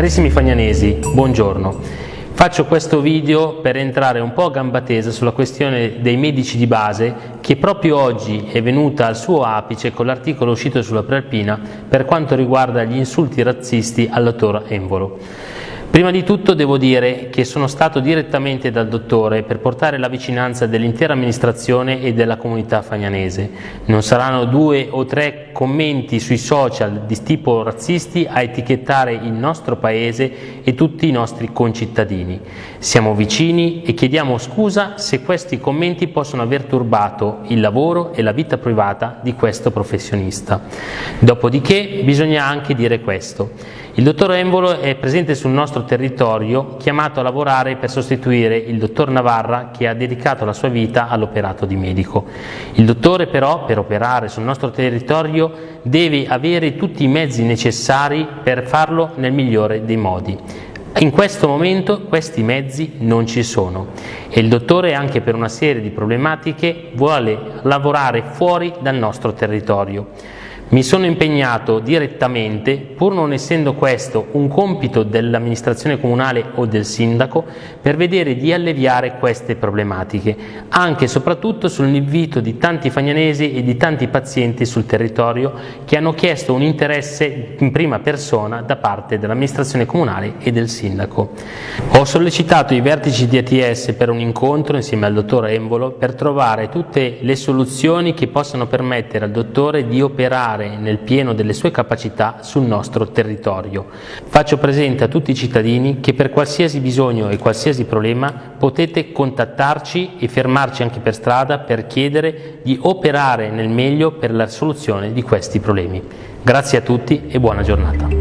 Carissimi fagnanesi, buongiorno. Faccio questo video per entrare un po' a gamba tesa sulla questione dei medici di base che proprio oggi è venuta al suo apice con l'articolo uscito sulla Prealpina per quanto riguarda gli insulti razzisti al dottor Envolo. Prima di tutto devo dire che sono stato direttamente dal dottore per portare la vicinanza dell'intera amministrazione e della comunità fagnanese. Non saranno due o tre commenti sui social di tipo razzisti a etichettare il nostro paese e tutti i nostri concittadini. Siamo vicini e chiediamo scusa se questi commenti possono aver turbato il lavoro e la vita privata di questo professionista. Dopodiché bisogna anche dire questo. Il dottor Embolo è presente sul nostro territorio chiamato a lavorare per sostituire il dottor Navarra che ha dedicato la sua vita all'operato di medico. Il dottore però per operare sul nostro territorio deve avere tutti i mezzi necessari per farlo nel migliore dei modi. In questo momento questi mezzi non ci sono e il dottore anche per una serie di problematiche vuole lavorare fuori dal nostro territorio. Mi sono impegnato direttamente, pur non essendo questo un compito dell'amministrazione comunale o del sindaco, per vedere di alleviare queste problematiche, anche e soprattutto sull'invito di tanti fagnanesi e di tanti pazienti sul territorio che hanno chiesto un interesse in prima persona da parte dell'amministrazione comunale e del sindaco. Ho sollecitato i vertici di ATS per un incontro insieme al dottor Embolo per trovare tutte le soluzioni che possano permettere al dottore di operare operare nel pieno delle sue capacità sul nostro territorio. Faccio presente a tutti i cittadini che per qualsiasi bisogno e qualsiasi problema potete contattarci e fermarci anche per strada per chiedere di operare nel meglio per la soluzione di questi problemi. Grazie a tutti e buona giornata.